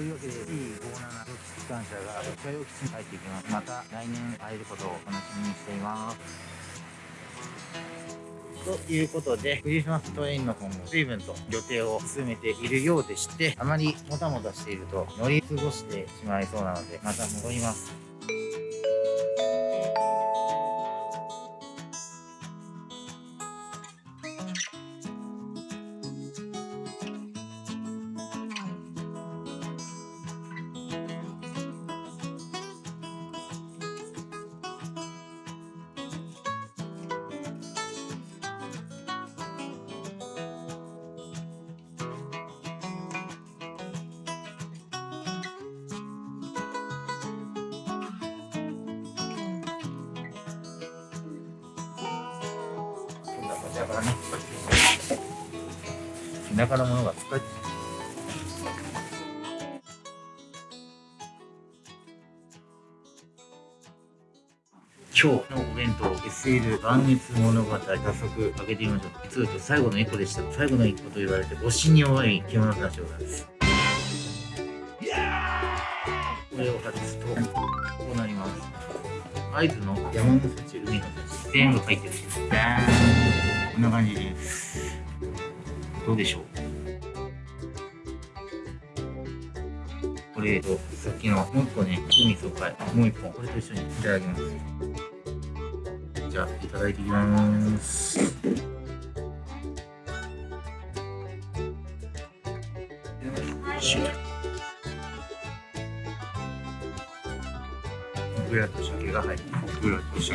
というわけで T57 機関車が車両基地に入っていきますまた来年会えることを楽しみにしていますということで、クリスマストレインの方も随分と予定を進めているようでして、あまりもたもたしていると乗り過ごしてしまいそうなので、また戻ります。だからね田舎のものが使え今日のお弁当 SL 万熱物語早速開けてみましょう。実は今日最後の一個でした。最後の一個と言われて推しに弱い着物たちでございます。これを外すとこうなります。合図の山の幸海の幸全部入ってる。ダーン。んな感じですどうでしょう？これとさっきのもう一個ね海疎開もう一本。これと一緒に。いただきますじゃあいただいていきます。グラと鮭が入ってグラと鮭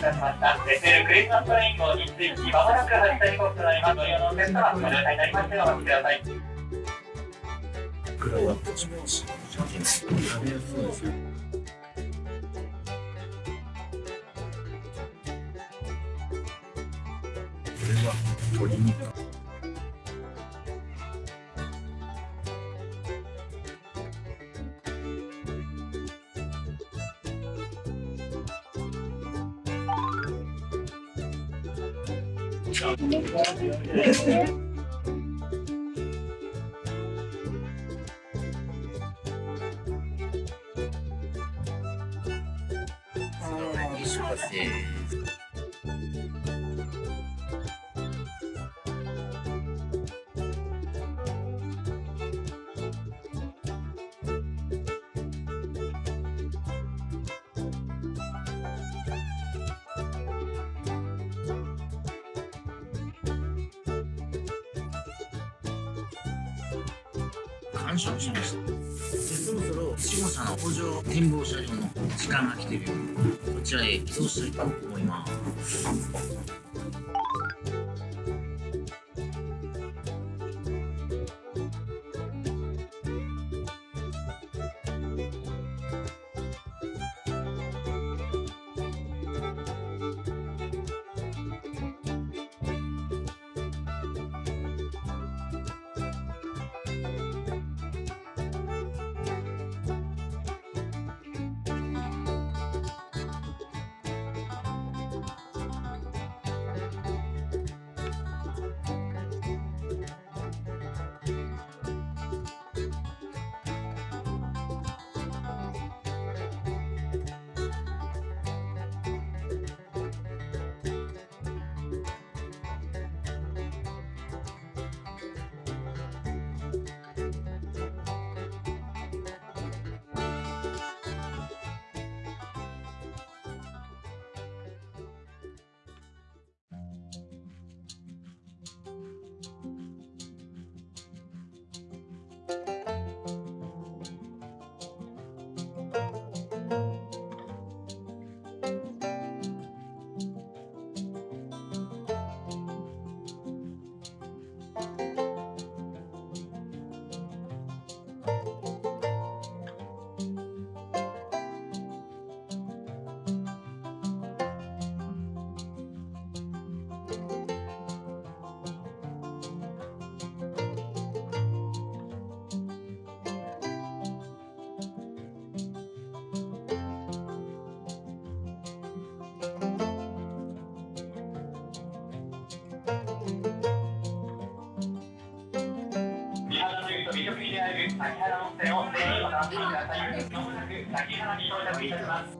いたしました。ベテルクリスマストレイン号について、まもなく発車時刻となります。ご利用のお客様、ご乗車になりましてお待ちください。クラウポチポチ。食べやすそうですよ。これは鶏肉。少し。完食しました。でそろそろ下社の補助展望車両の時間が来てるようこちらへ移動したいと思います。滝原温泉をぜひお楽しみください。まもなく滝原に到着いたします。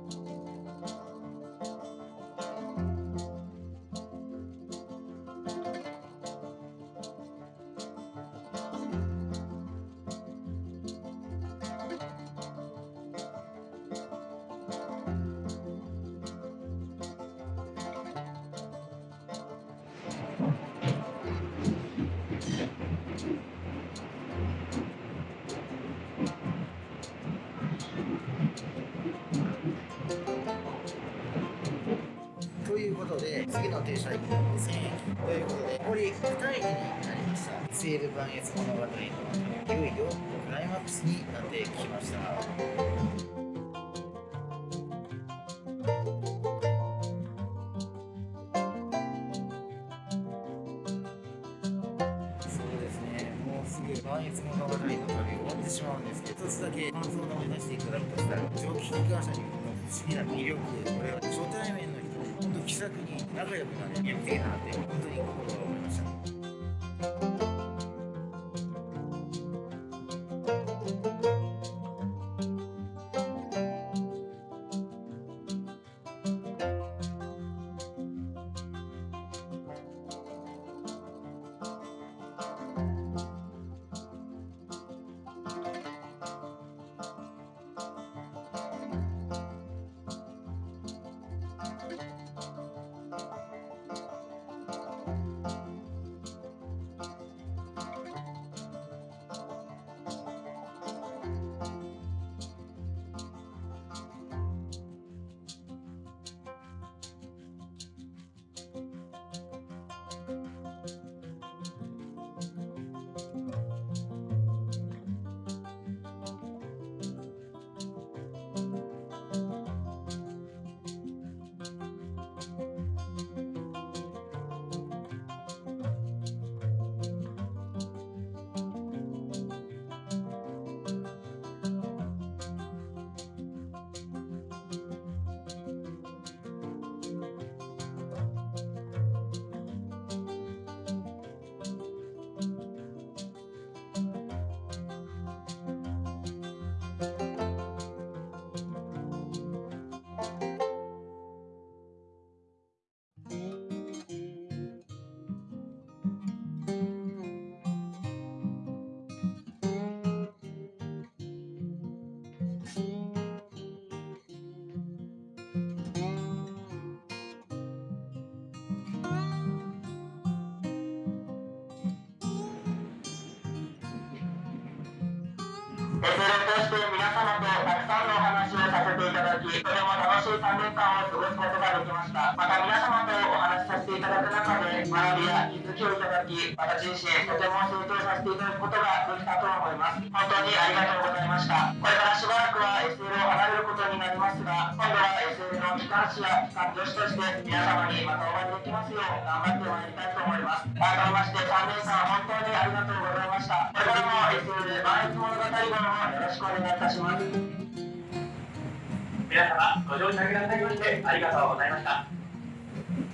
ということで次の停車駅が2000駅ということで残り2駅になりました SL 磐越物語のいよいよクライマックスになってきましたそうですねもうすぐ磐越物語の旅終わってしまうんですけど一つだけ感想を述べさせていただくとしたら蒸気機関車にの不思議な魅力。これは初対面の気さくに仲良くなれるやっていなって本当に心が思いました。だき、とても楽しい3年間を過ごすことができました。また皆様とお話しさせていただく中で、学びや気づきをいただき、私自身とても成長させていただくことができたと思います。本当にありがとうございました。これからしばらくは SL を離れることになりますが、今度は SL の機関士や機関助手として皆様にまたお会いできますよう頑張ってまいりたいと思います。改めまして3年間本当にありがとうございました。これからも SL 万越物語号をよろしくお願いいたします。皆様ご乗車くださいましてありがとうございました。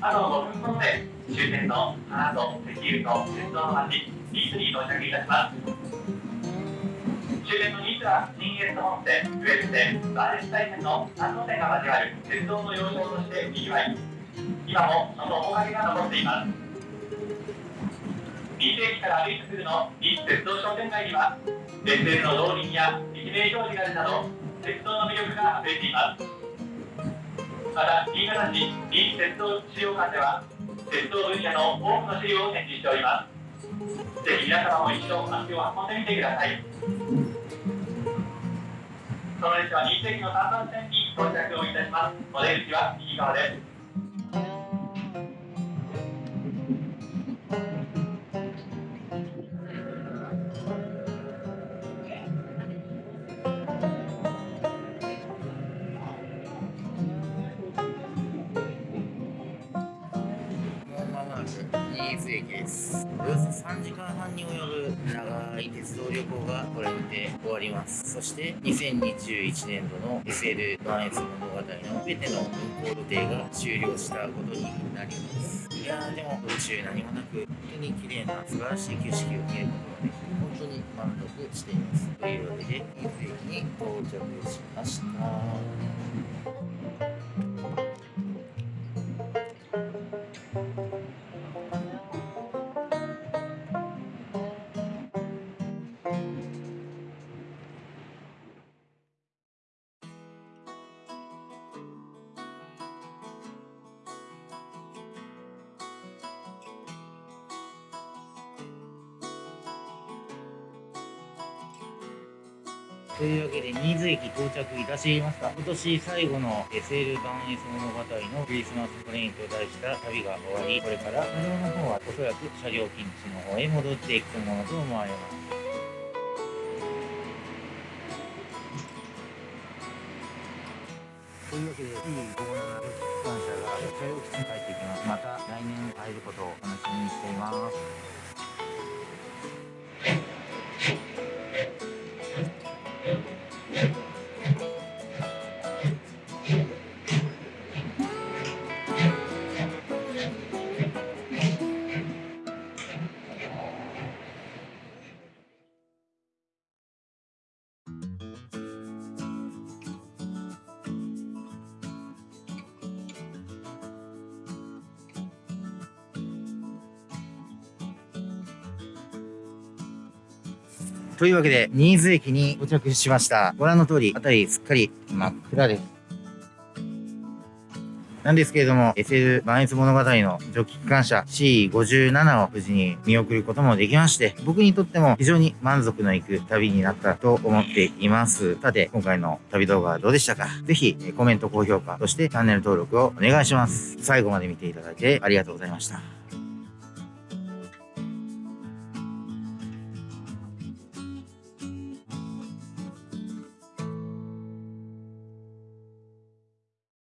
あと5分ほどで終点の花と石油と鉄道の町ニースに到着いたします。終点のニースは新越本線ウェブ線バーレス大線の3路線が交わる鉄道の要衝としてにぎわい今もその面影が残っています。ニース駅から歩いてすぐのニース鉄道商店街には鉄線の動輪や駅名表示があるなど鉄道の魅力が溢れていますまた新潟市新鉄道資料館では鉄道分野の多くの資料を展示しております。ぜひ皆様も一度足を運んでみてください。その列車は新津駅の3番線に到着をいたします。お出口は右側です。ですおよそ3時間半に及ぶ長い鉄道旅行がこれにて終わります。そして2021年度の SL 磐越物語の全ての運行予定が終了したことになります。いやーでも途中何もなく本当に綺麗な素晴らしい景色を見ることができて本当に満足しています。というわけで伊豆駅に到着しました。というわけで、新津駅到着いたしました。今年最後の SL バンエス物語のクリスマストレインと題した旅が終わり、これから車両の方はおそらく車両禁止の方へ戻っていくものと思われます。というわけで、いい57感謝が車両基地に帰っていきます。また来年会えることを楽しみにしています。というわけで、新津駅に到着しました。ご覧の通り、あたりすっかり真っ暗です。なんですけれども、SL 万越物語のジョッキ機関車 C57 を無事に見送ることもできまして、僕にとっても非常に満足のいく旅になったと思っています。さて、今回の旅動画はどうでしたか？ぜひ、コメント、高評価、そしてチャンネル登録をお願いします。最後まで見ていただいてありがとうございました。